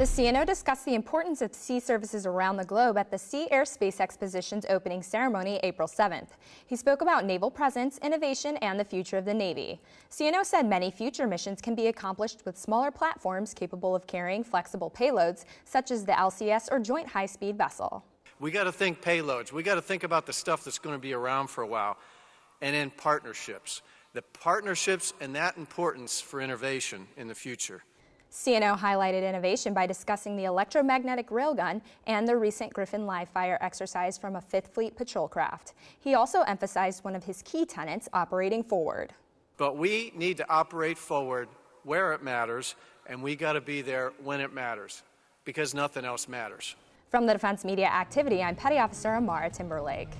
The CNO discussed the importance of sea services around the globe at the Sea Air Space Exposition's opening ceremony April 7th. He spoke about naval presence, innovation, and the future of the Navy. CNO said many future missions can be accomplished with smaller platforms capable of carrying flexible payloads, such as the LCS or Joint High-Speed Vessel. We got to think payloads. We got to think about the stuff that's going to be around for a while. And in partnerships. The partnerships and that importance for innovation in the future. CNO highlighted innovation by discussing the electromagnetic railgun and the recent Griffin live fire exercise from a Fifth Fleet patrol craft. He also emphasized one of his key tenets, operating forward. But we need to operate forward where it matters, and we got to be there when it matters, because nothing else matters. From the Defense Media Activity, I'm Petty Officer Amara Timberlake.